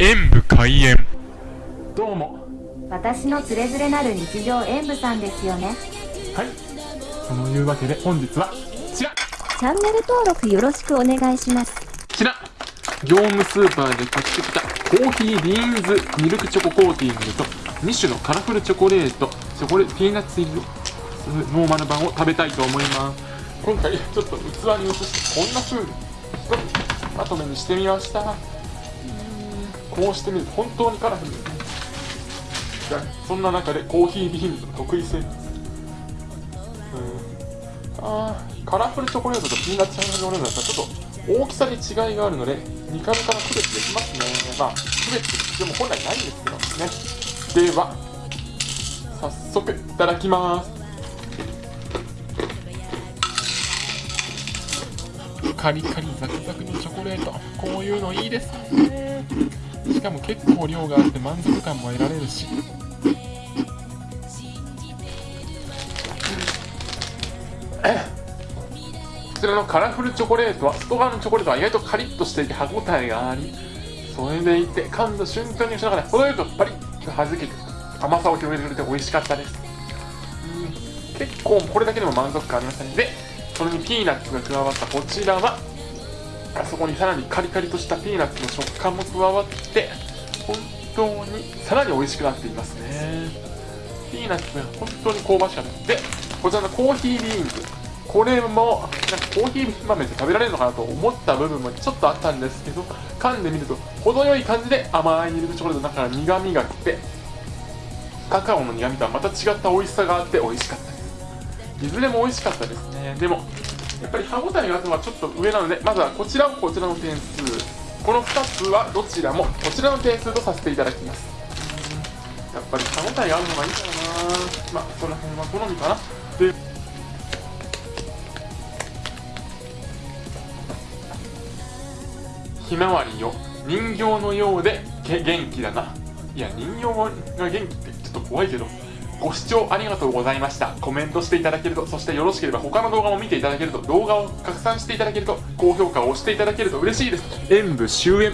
演武開演。どうも。私のつれづれなる日常演舞さんですよね。はい。そのいうわけで本日はこちら。チャンネル登録よろしくお願いします。こちら。業務スーパーで買ってきたコーヒービーンズミルクチョココーティングと2種のカラフルチョコレートチョコレピーナッツ入りのノーマル版を食べたいと思います。今回ちょっと器に移してこんな風にまとめにしてみましたこうしてみると本当にカラフルでそんな中でコーヒービーンズの得意性うんあカラフルチョコレートとピーナッツチョコレートだったらちょっと大きさに違いがあるので見た目から区別できますねまあ区別でも本来ないんですけどねでは早速いただきますカリカリザクザクのチョコレートこういうのいいですねしかも結構量があって満足感も得られるし。こちらのカラフルチョコレートは外側のチョコレートは意外とカリッとしていて歯ごたえがありそれでいて噛んだ瞬間に口の中で程よくパリッと弾けて甘さを広げてくれて美味しかったですうん。結構これだけでも満足感ありましたね。でそれにピーナッツが加わったこちらはあそこにさらにカリカリとしたピーナッツの食感も加わって本当にさらに美味しくなっていますね。ピーナッツが本当に香ばしかったでこちらのコーヒービーンズこれもなんかコーヒー豆って食べられるのかなと思った部分もちょっとあったんですけど噛んでみると程よい感じで甘いミルクチョコレートの中から苦みがきてカカオの苦みとはまた違った美味しさがあって美味しかったです。いずれも美味しかったですね。でもやっぱり歯ごたえがあるのはちょっと上なのでまずはこちらをこちらの点数。この2つはどちらもこちらの点数とさせていただきます。やっぱり歯ごたえがあるのがいいかな。まあその辺は好みかな。でひまわりよ。人形のようで元気だな。いや人形が元気ってちょっと怖いけど。ご視聴ありがとうございました。コメントしていただけるとそしてよろしければ他の動画も見ていただけると動画を拡散していただけると高評価を押していただけると嬉しいです。演武終演